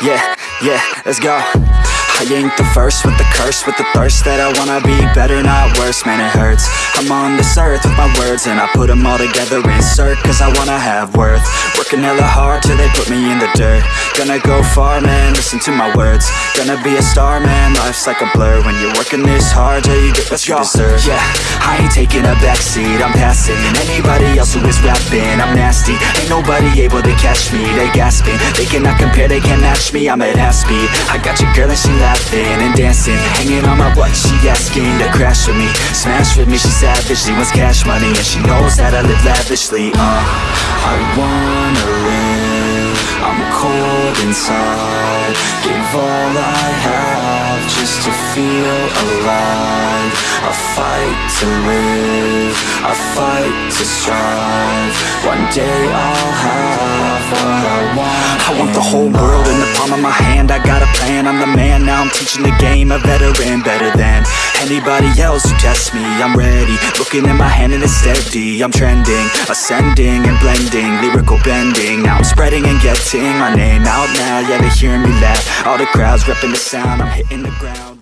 Yeah, yeah, let's go. I ain't the first with the curse With the thirst that I wanna be better, not worse. Man, it hurts. I'm on this earth with my words And I put them all together, insert Cause I wanna have worth Working hella hard till they put me in the dirt. Gonna go far, man, listen to my words. Gonna be a star, man, life's like a blur. When you're working this hard till you get what you deserve. Yeah, I ain't taking a backseat, I'm passing. Anybody else who is rapping, I'm nasty. Ain't nobody able to catch me, they gasping. They cannot compare, they can't match me, I'm at half speed. I got your girl and she laughing and dancing. Hanging on my butt, she asking to crash with me. Smash with me, she savage, she wants cash money. And she knows that I live lavishly, uh. I live, I'm cold inside. Give all I have just to feel alive. I fight to live, I fight to strive. One day I'll have what I want. I want the whole world in the palm of my hand. I got a plan, I'm the man, now. I'm teaching the game. A veteran, better than Anybody else who tests me, I'm ready. Looking at my hand and it's steady. I'm trending, ascending and blending Lyrical bending, now I'm spreading and getting My name out now, yeah they hear me laugh. All the crowds repping the sound, I'm hitting the ground